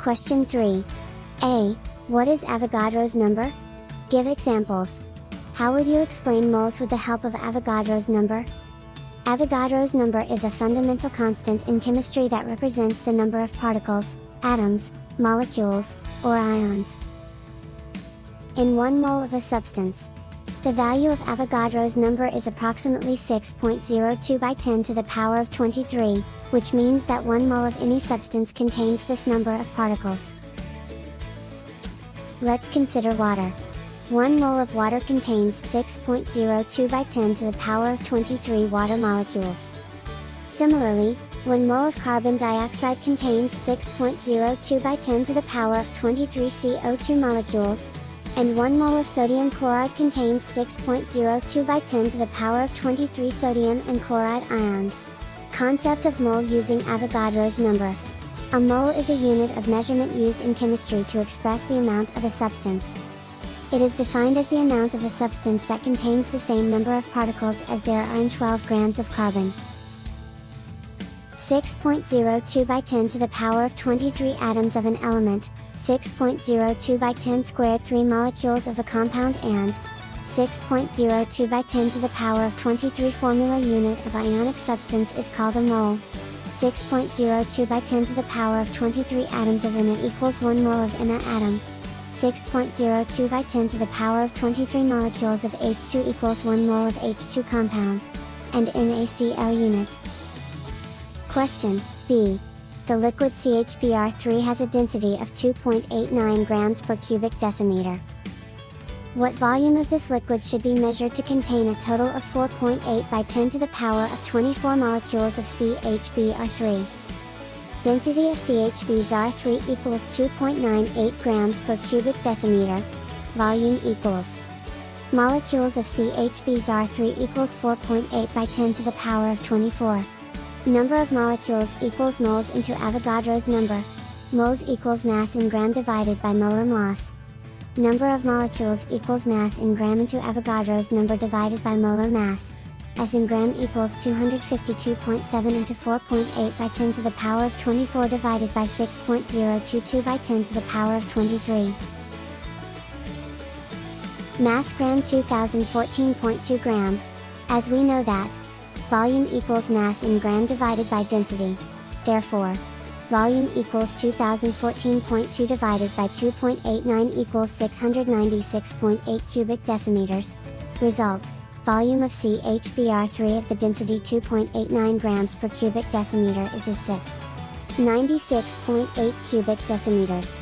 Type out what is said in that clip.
Question 3. A. What is Avogadro's number? Give examples. How would you explain moles with the help of Avogadro's number? Avogadro's number is a fundamental constant in chemistry that represents the number of particles, atoms, molecules, or ions. In 1 mole of a substance, the value of Avogadro's number is approximately 6.02 by 10 to the power of 23, which means that 1 mole of any substance contains this number of particles. Let's consider water. 1 mole of water contains 6.02 by 10 to the power of 23 water molecules. Similarly, 1 mole of carbon dioxide contains 6.02 by 10 to the power of 23 CO2 molecules, and 1 mole of sodium chloride contains 6.02 by 10 to the power of 23 sodium and chloride ions. Concept of mole using Avogadro's number. A mole is a unit of measurement used in chemistry to express the amount of a substance. It is defined as the amount of a substance that contains the same number of particles as there are in 12 grams of carbon. 6.02 by 10 to the power of 23 atoms of an element, 6.02 by 10 squared 3 molecules of a compound and 6.02 by 10 to the power of 23 formula unit of ionic substance is called a mole. 6.02 by 10 to the power of 23 atoms of Na equals 1 mole of Na atom. 6.02 by 10 to the power of 23 molecules of H2 equals 1 mole of H2 compound. And NaCl unit. Question, B the liquid CHBr3 has a density of 2.89 grams per cubic decimeter. What volume of this liquid should be measured to contain a total of 4.8 by 10 to the power of 24 molecules of CHBr3? Density of CHBr3 equals 2.98 grams per cubic decimeter. Volume equals Molecules of CHBr3 equals 4.8 by 10 to the power of 24. Number of molecules equals moles into Avogadro's number. Moles equals mass in gram divided by molar mass. Number of molecules equals mass in gram into Avogadro's number divided by molar mass. S in gram equals 252.7 into 4.8 by 10 to the power of 24 divided by 6.022 by 10 to the power of 23. Mass gram 2014.2 gram. As we know that, volume equals mass in gram divided by density. Therefore, volume equals 2014.2 divided by 2.89 equals 696.8 cubic decimeters. Result, volume of CHBr3 of the density 2.89 grams per cubic decimeter is a 6. 96.8 cubic decimeters.